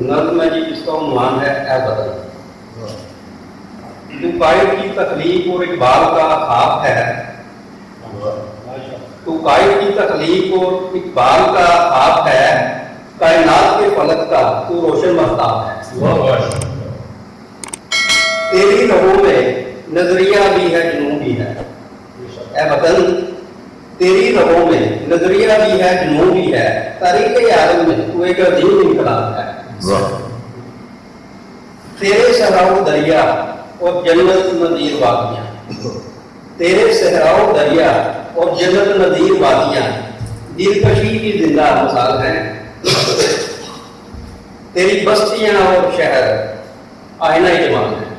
نظم میں جی اس کا عنوان ہے اے بدل قائد کی تخلیق اور اقبال کا خواب ہے۔ تو قائد کی تخلیق اور اقبال کا خواب ہے کائنات کے فلک کا تو روشن مختاب ہے۔ تیری رہو میں نظریہ بھی ہے جنوں بھی ہے۔ اے وطن تیری رہو میں نظریہ بھی ہے جنوں بھی ہے۔ تاریخ عالم میں تو ایک عظیم انقلاب ہے۔ تیرے صحراؤ دریا اور جنت ندیر وادیاں تیرے صحراؤ دریا اور جنت ندیر وادیاں دلکشی کی زندہ مثال ہیں تیری بستیاں اور شہر آئینہ جمال ہیں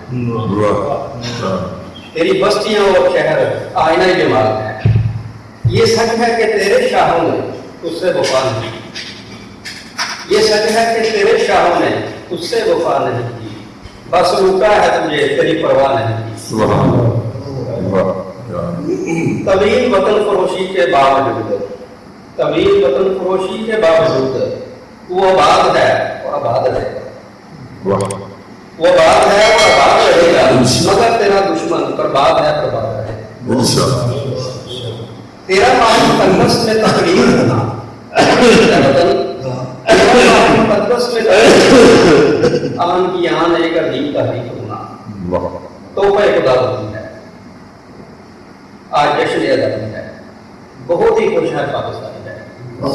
تیری بستیاں اور شہر آئینہ جمال ہیں یہ سچ ہے کہ تیرے شاہوں نے اس سے وفا نہیں یہ سچ ہے کہ تیرے شاہ نے اس سے وفا نہیں کی۔ بس روکا ہے تجھے تیری پرواہ نہیں۔ طویل وطن فروشی کے باوجود طویل وطن فروشی کے باوجود وہ آباد ہے اور آباد رہے۔ گا وہ آباد ہے اور آباد رہے۔ گا مگر تیرا دشمن برباد ہے برباد رہے۔ گا تیرا پانی تنگس میں تقریر کرنا وطن مقدس میں آن کی آن لے کر دین عظیم تحریک ہونا۔ توبہ خدا ہوتی ہے۔ آج جشن ادا ہے۔ بہت ہی خوش ہے پاکستان